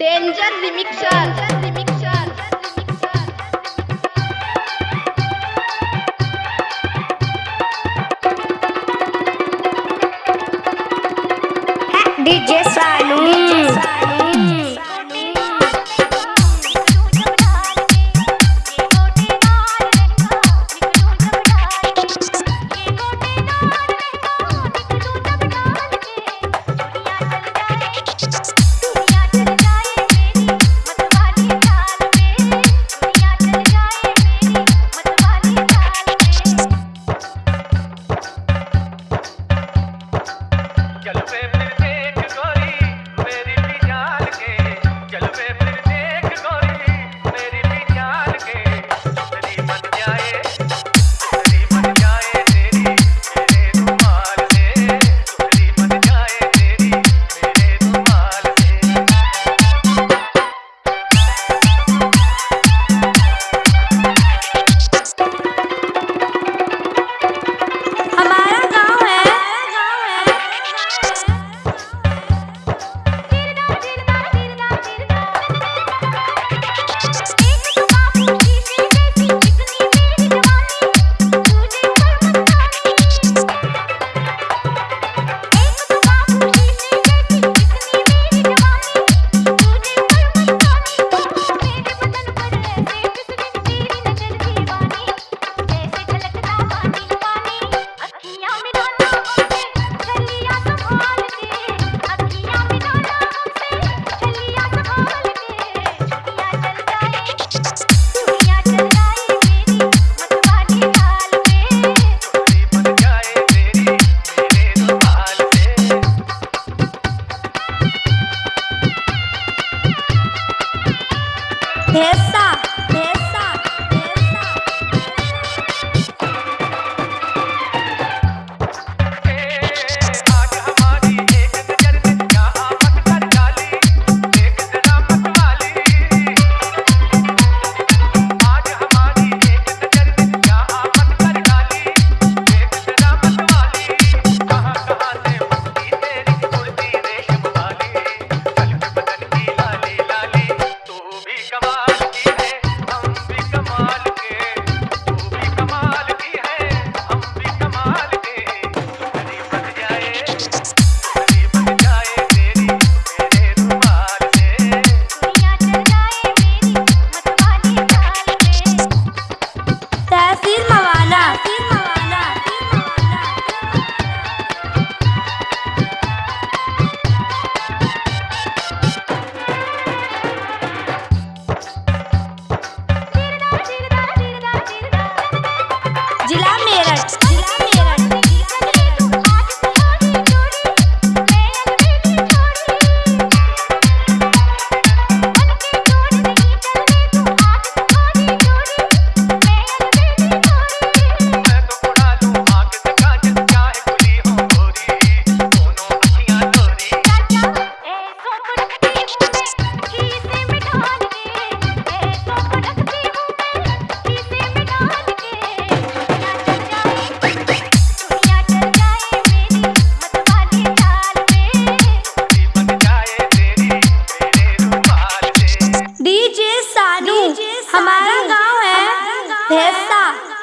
Danger remixer.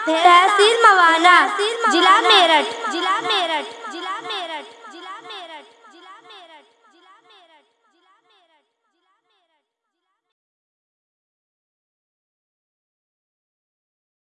तहसील मवाना जिला मेरठ। जिला मेरठ।